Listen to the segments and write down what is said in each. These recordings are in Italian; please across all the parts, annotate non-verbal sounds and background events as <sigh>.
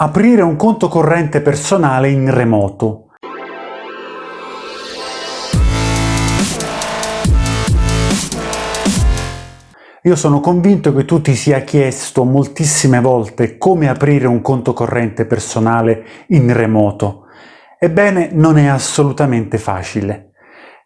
Aprire un conto corrente personale in remoto. Io sono convinto che tu ti sia chiesto moltissime volte come aprire un conto corrente personale in remoto. Ebbene, non è assolutamente facile.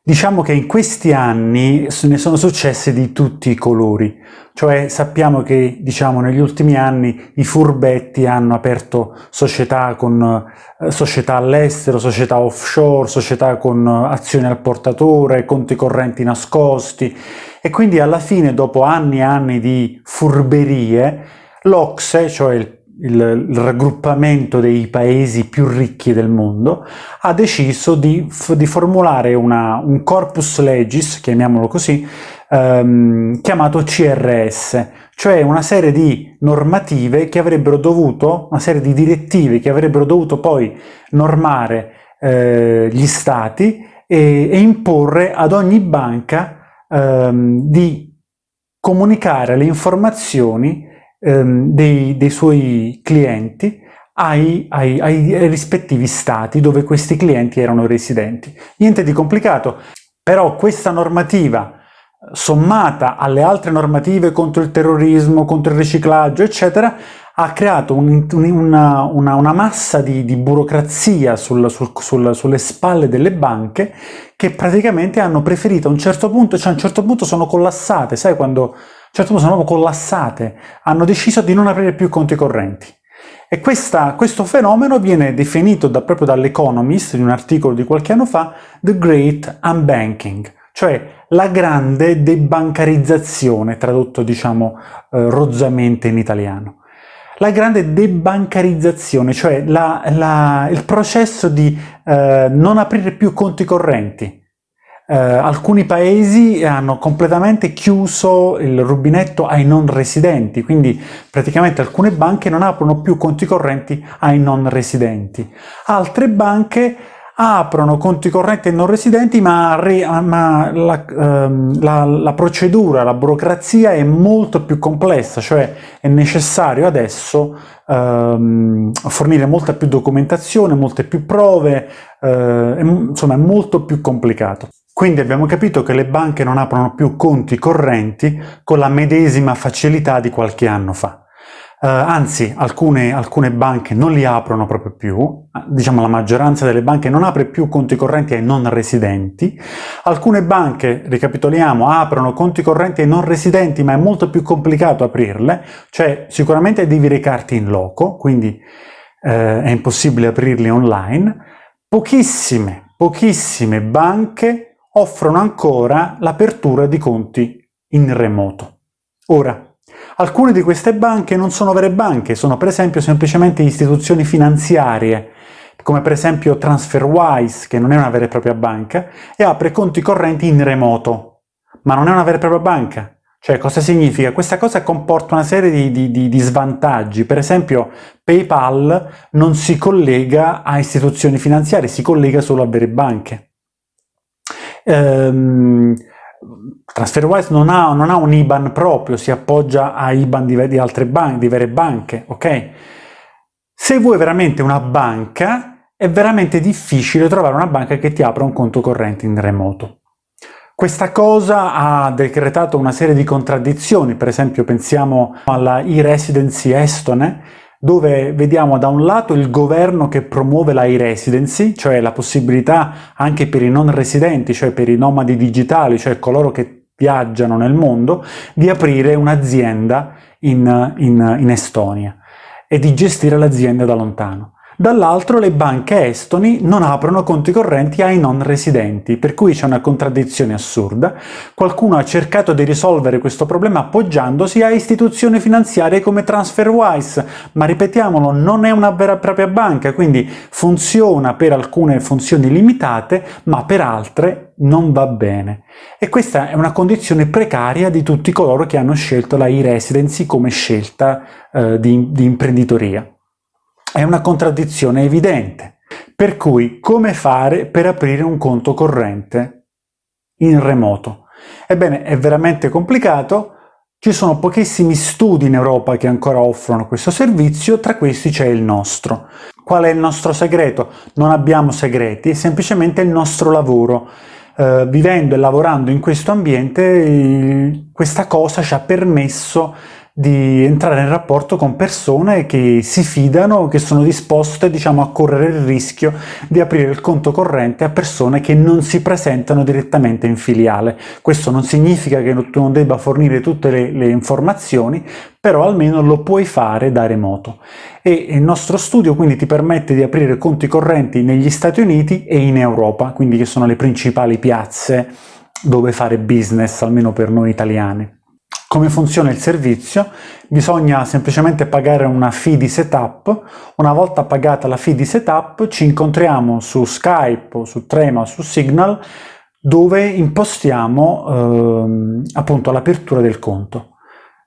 Diciamo che in questi anni ne sono successe di tutti i colori, cioè sappiamo che diciamo, negli ultimi anni i furbetti hanno aperto società, con, eh, società all'estero, società offshore, società con azioni al portatore, conti correnti nascosti. E quindi alla fine dopo anni e anni di furberie l'Ocse, cioè il il, il, raggruppamento dei paesi più ricchi del mondo, ha deciso di, di formulare una, un corpus legis, chiamiamolo così, ehm, chiamato CRS, cioè una serie di normative che avrebbero dovuto, una serie di direttive che avrebbero dovuto poi normare eh, gli stati e, e, imporre ad ogni banca ehm, di comunicare le informazioni ehm, dei, dei, suoi clienti ai, ai, ai rispettivi stati dove questi clienti erano residenti. Niente di complicato, però questa normativa sommata alle altre normative contro il terrorismo, contro il riciclaggio, eccetera, ha creato un, una, una, una, massa di, di burocrazia sul, sul, sul, sulle spalle delle banche che praticamente hanno preferito a un certo punto, cioè a un certo punto sono collassate, sai quando a un certo punto sono proprio collassate, hanno deciso di non aprire più conti correnti. E questa, questo fenomeno viene definito da, proprio dall'Economist, in un articolo di qualche anno fa, The Great Unbanking, cioè la grande debancarizzazione, tradotto diciamo eh, rozzamente in italiano. La grande debancarizzazione, cioè la, la, il processo di eh, non aprire più conti correnti, eh, alcuni paesi hanno completamente chiuso il rubinetto ai non residenti, quindi praticamente alcune banche non aprono più conti correnti ai non residenti. Altre banche aprono conti correnti ai non residenti, ma, ma la, ehm, la, la, procedura, la burocrazia è molto più complessa, cioè è necessario adesso ehm, fornire molta più documentazione, molte più prove, eh, insomma è molto più complicato. Quindi abbiamo capito che le banche non aprono più conti correnti con la medesima facilità di qualche anno fa. Uh, anzi, alcune, alcune, banche non li aprono proprio più, diciamo la maggioranza delle banche non apre più conti correnti ai non residenti, alcune banche, ricapitoliamo, aprono conti correnti ai non residenti ma è molto più complicato aprirle, cioè sicuramente devi recarti in loco, quindi uh, è impossibile aprirli online, pochissime, pochissime banche offrono ancora l'apertura di conti in remoto. Ora, alcune di queste banche non sono vere banche, sono per esempio semplicemente istituzioni finanziarie, come per esempio TransferWise, che non è una vera e propria banca, e apre conti correnti in remoto, ma non è una vera e propria banca. Cioè, cosa significa? Questa cosa comporta una serie di, di, di, di svantaggi. Per esempio, PayPal non si collega a istituzioni finanziarie, si collega solo a vere banche. Ehm, TransferWise non ha, non ha, un IBAN proprio, si appoggia a IBAN di, di altre banche, di vere banche, ok? Se vuoi veramente una banca, è veramente difficile trovare una banca che ti apra un conto corrente in remoto. Questa cosa ha decretato una serie di contraddizioni, per esempio pensiamo alla e-residency estone, dove vediamo da un lato il governo che promuove la e-residency, cioè la possibilità anche per i non residenti, cioè per i nomadi digitali, cioè coloro che viaggiano nel mondo, di aprire un'azienda in, in, in Estonia e di gestire l'azienda da lontano. Dall'altro le banche estoni non aprono conti correnti ai non residenti, per cui c'è una contraddizione assurda. Qualcuno ha cercato di risolvere questo problema appoggiandosi a istituzioni finanziarie come TransferWise, ma ripetiamolo, non è una vera e propria banca, quindi funziona per alcune funzioni limitate, ma per altre non va bene. E questa è una condizione precaria di tutti coloro che hanno scelto la e-residency come scelta eh, di, di imprenditoria. È una contraddizione evidente. Per cui, come fare per aprire un conto corrente in remoto? Ebbene, è veramente complicato, Ci sono pochissimi studi in Europa che ancora offrono questo servizio, tra questi c'è il nostro. Qual è il nostro segreto? Non abbiamo segreti, è semplicemente il nostro lavoro. Uh, vivendo e lavorando in questo ambiente, questa cosa ci ha permesso di entrare in rapporto con persone che si fidano, che sono disposte diciamo, a correre il rischio di aprire il conto corrente a persone che non si presentano direttamente in filiale. Questo non significa che tu non debba fornire tutte le, le informazioni, però almeno lo puoi fare da remoto. E il nostro studio quindi ti permette di aprire conti correnti negli Stati Uniti e in Europa, quindi che sono le principali piazze dove fare business, almeno per noi italiani. Come funziona il servizio? Bisogna semplicemente pagare una fee di setup, una volta pagata la fee di setup ci incontriamo su Skype o su Trema o su Signal dove impostiamo ehm, appunto l'apertura del conto.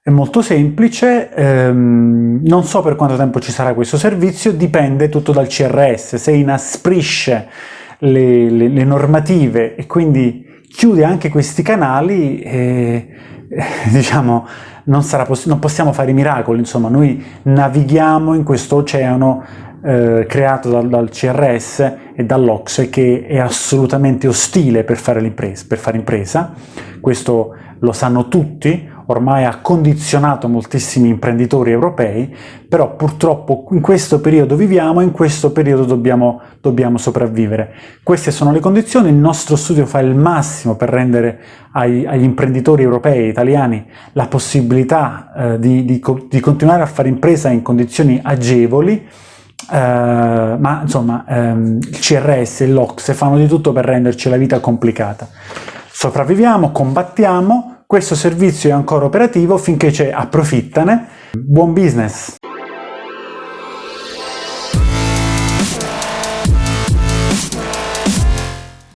È molto semplice, ehm, non so per quanto tempo ci sarà questo servizio, dipende tutto dal CRS, se inasprisce le, le, le normative e quindi chiude anche questi canali, eh, <laughs> diciamo, non, non, possiamo fare miracoli, insomma, noi navighiamo in questo oceano eh, creato dal, dal, CRS e dall'Ocse che è assolutamente ostile per fare, per fare impresa, questo lo sanno tutti, ormai ha condizionato moltissimi imprenditori europei, però purtroppo in questo periodo viviamo e in questo periodo dobbiamo, dobbiamo sopravvivere. Queste sono le condizioni, il nostro studio fa il massimo per rendere ai, agli imprenditori europei, italiani, la possibilità eh, di, di, di continuare a fare impresa in condizioni agevoli, Uh, ma insomma um, il CRS e l'Ocse fanno di tutto per renderci la vita complicata. Sopravviviamo, combattiamo, questo servizio è ancora operativo finché c'è approfittane. Buon business!